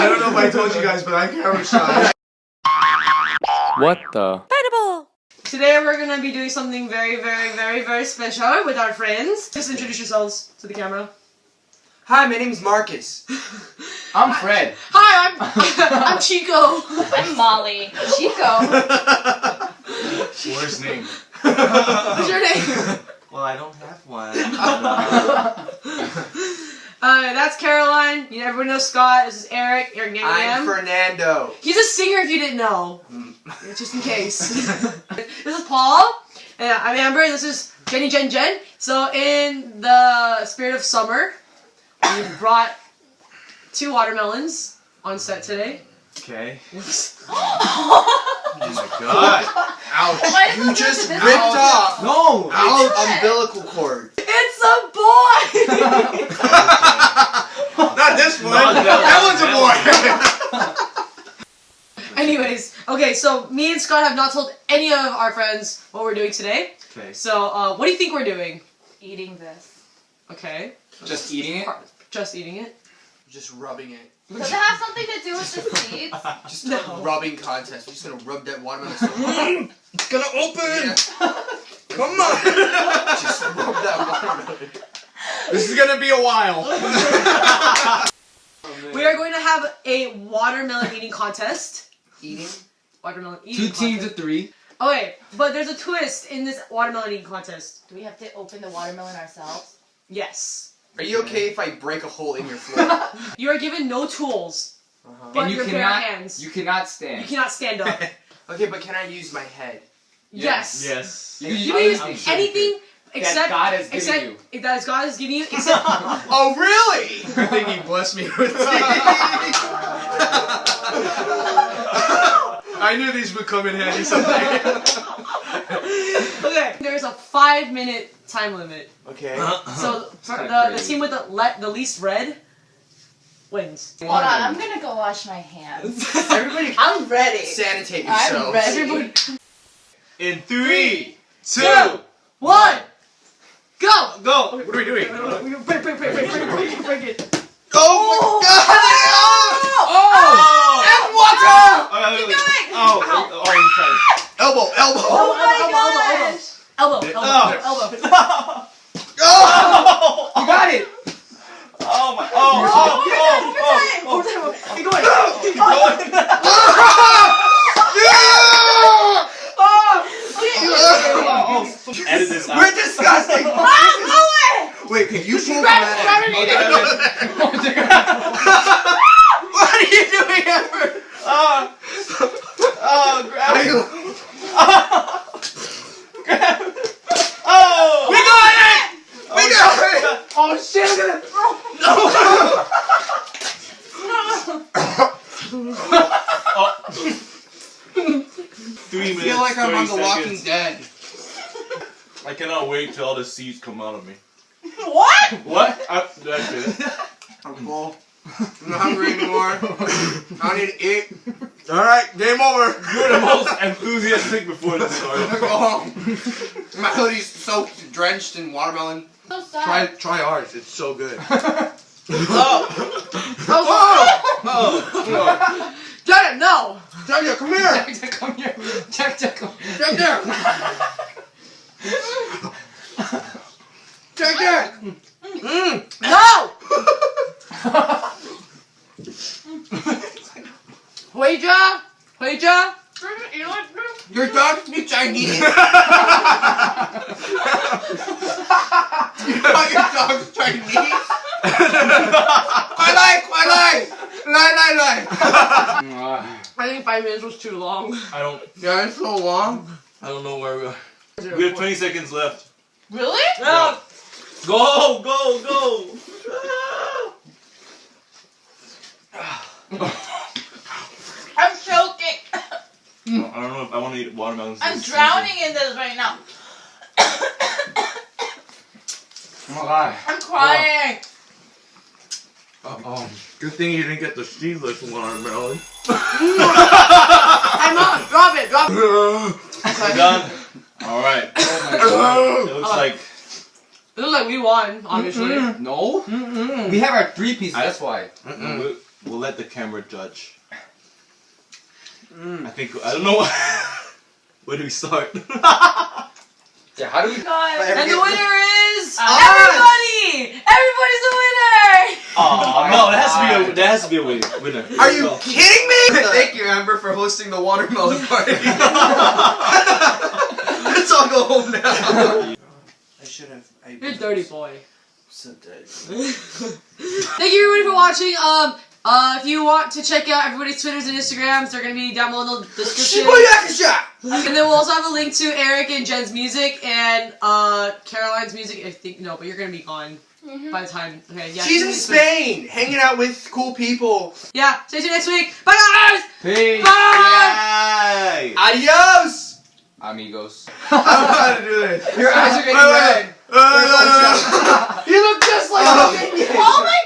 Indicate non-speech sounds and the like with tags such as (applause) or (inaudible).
I don't know if I told you guys, but I'm camera shy. What the? Today we're gonna be doing something very, very, very, very special with our friends. Just introduce yourselves to the camera. Hi, my name's Marcus. (laughs) I'm Fred. Hi, I'm (laughs) I'm Chico. I'm Molly. Chico. Worst name. What's your name? Well, I don't have one. (laughs) Uh, that's Caroline. You know, everyone knows Scott. This is Eric. Eric I'm Fernando. He's a singer if you didn't know. Just in case. (laughs) (laughs) this is Paul. And I'm Amber. This is Jenny Jen Jen. So in the spirit of summer, we brought two watermelons on set today. Okay. Oh my god. Ouch. Why You just ripped off No. our umbilical cord. It's a boy! (laughs) Not this one. Not that that one's a boy. Anyways, okay, so me and Scott have not told any of our friends what we're doing today. okay. So, uh, what do you think we're doing? Eating this. Okay. Just eating it? Just eating it? Just rubbing it. Does it have something to do with the seeds? (laughs) Just No. a rubbing contest. We're just gonna rub that watermelon so (laughs) hard. It's gonna open. Yeah. (laughs) Come on. Just rub that watermelon. this is gonna be a while. We are going to have a watermelon eating contest. Eating? Watermelon eating Two teams contest. of three. Okay, but there's a twist in this watermelon eating contest. Do we have to open the watermelon ourselves? Yes. Are you okay if I break a hole in your (laughs) floor? You are given no tools, Uh-huh. but and you your bare cannot hands. you cannot stand. You cannot stand up. (laughs) Okay, but can I use my head? yes. Yes. You, You can use I'm sure anything that except God has given except you. if that is God is giving you (laughs) except Oh, really? Good think he blessed me with I knew these would come in handy someday. okay. There's a five minute time limit. Okay. So the, the team with the le- the least red wins. Hold on, I'm gonna go wash my hands. (laughs) Everybody (laughs) I'm ready. sanitate I'm ready. Everybody, In three, two, two, one, go. go. What are we doing? Break, break, break, break, break, break, break it. Oh, my god! Oh! And water! Oh, wait, wait, wait. going. Oh, Ow. oh, you tried. Elbow, elbow! Oh my elbow, elbow, gosh! Elbow, elbow, Oh. elbow, elbow. (laughs) Oh! You got it! Oh my! Oh! Oh! Oh! Oh! Over there, over there. Keep going. Keep going. (laughs) Oh. Yeah! Okay. Edit this out. We're disgusting! Ah, Wait, can you pull grab that it, grab it, out? What are you doing, Amber? Oh! Oh! Grab it! Oh! We got it! We got it! Oh shit! Look at it. (laughs) Three I minutes. feel like I'm on The Walking seconds. Dead. I cannot wait till all the seeds come out of me. What? What? I, did I say that? I'm full. I'm not hungry anymore. I don't need to eat. Alright, game over. You're the most enthusiastic before this I'm gonna started. go home. My hoodie's soaked, drenched in watermelon. So sad. Try try ours. It's so good. (laughs) Oh. oh! Oh, Oh! Jack, no. Jaja, come here! Jack, Jack, come here. Jack, Jack, come here. Jack, Jack! Jack, Jack! Mmm! No. Huija, Huija. Your dog speaks Chinese! (laughs) you your dog's Chinese? I like, I like! Lie, lie, lie! I think five minutes was too long. I don't. Yeah, it's so long. I don't know where we are. We have 20 seconds left. Really? No. Go! Go! Go! I'm choking. I don't know if I want to eat watermelons. I'm this drowning in this right now. Oh my god. I'm crying. season. Oh, good thing you didn't get the seedless watermelon. I'm not. Drop it. Drop it. We're done. All right. (laughs) It looks like It looks like we won, obviously. No? We have our three pieces, that's why. we, we'll let the camera judge. Mm. I think I don't know. (laughs) Where do we start? (laughs) Yeah, how do we? God. And the winner is Uh, everybody. Everybody's a winner. Oh no, that has to be a there has to be a winner. Are you kidding me? Thank you, Amber, for hosting the watermelon (laughs) party. (laughs) Let's all go home now. I should have. I You're a dirty boy. So dirty. (laughs) Thank you everybody for watching. Um, uh, if you want to check out everybody's Twitters and Instagrams, they're gonna be down below in the description. Shibuya And then we'll also have a link to Eric and Jen's music and uh Caroline's music. I think no, but you're gonna be gone by the time. Okay, yeah. She's in Spain, hanging out with cool people. Yeah. Stay tuned next week. Bye guys. Peace. Bye. Yay! Adios! Amigos. (laughs) I don't know how to do this. Your eyes are getting Wait, wait, red. wait. (laughs) You look just like a minion. Oh my god!